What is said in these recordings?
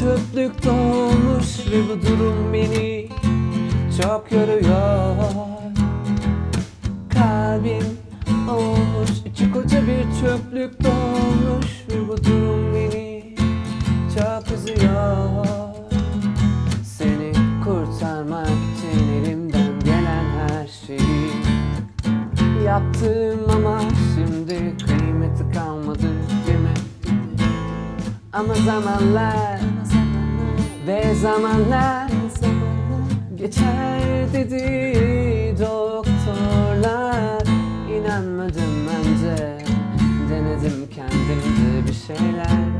çöplük dolmuş Ve bu durum beni çok yoruyor Kalbim olmuş içi koca bir çöplük dolmuş Ve bu durum beni çok üzüyor Seni kurtarmak için elimden gelen her şeyi Yaptım ama şimdi kıymeti kalmadı? Ama zamanlar ve zamanlar geçer dedi doktorlar. İnanmadım önce denedim kendimde bir şeyler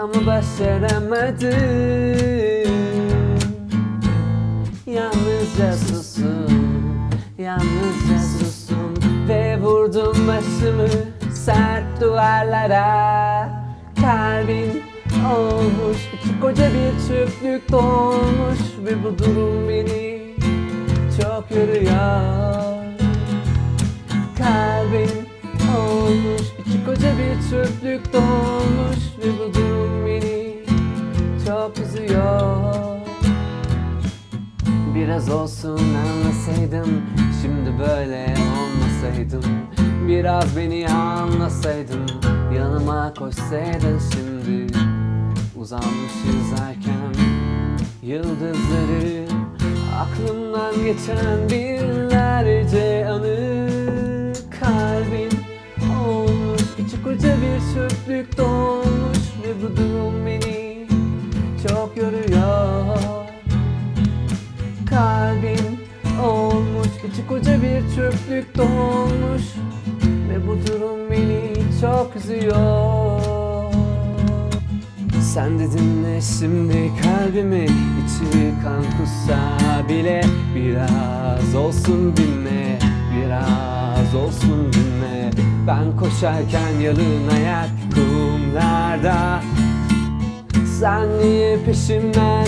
ama başaramadım. Yalnızca susum, yalnızca susum Ve vurdum başımı sert duvarlara. Kalbim olmuş, içi koca bir çöplük dolmuş Ve bu durum beni çok yoruyor. Kalbim olmuş, içi koca bir çöplük dolmuş Ve bu durum beni çok üzüyor. Biraz olsun anlasaydım Şimdi böyle olmasaydım. Biraz beni anlasaydın Yanıma koşsaydın şimdi Uzanmış izlerken Yıldızları Aklımdan geçen binlerce anı. Kalbim olmuş içi koca bir çöplük dolmuş. Ve bu durum beni çok yoruyor. Kalbim olmuş içi koca bir çöplük dolmuş. Ve bu durum beni çok üzüyor Sen de dinle şimdi kalbimi içi kan kussa bile Biraz olsun dinle biraz olsun dinle. Ben koşarken yalın ayak kumlarda. Sen niye peşimden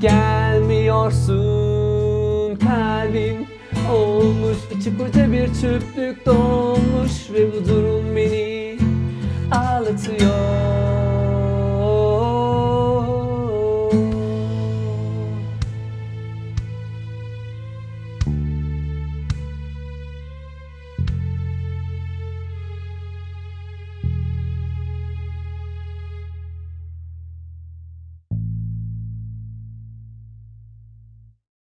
gelmiyorsun? Kalbim olmuş içi koca bir çöplük dolmuş ve bu durum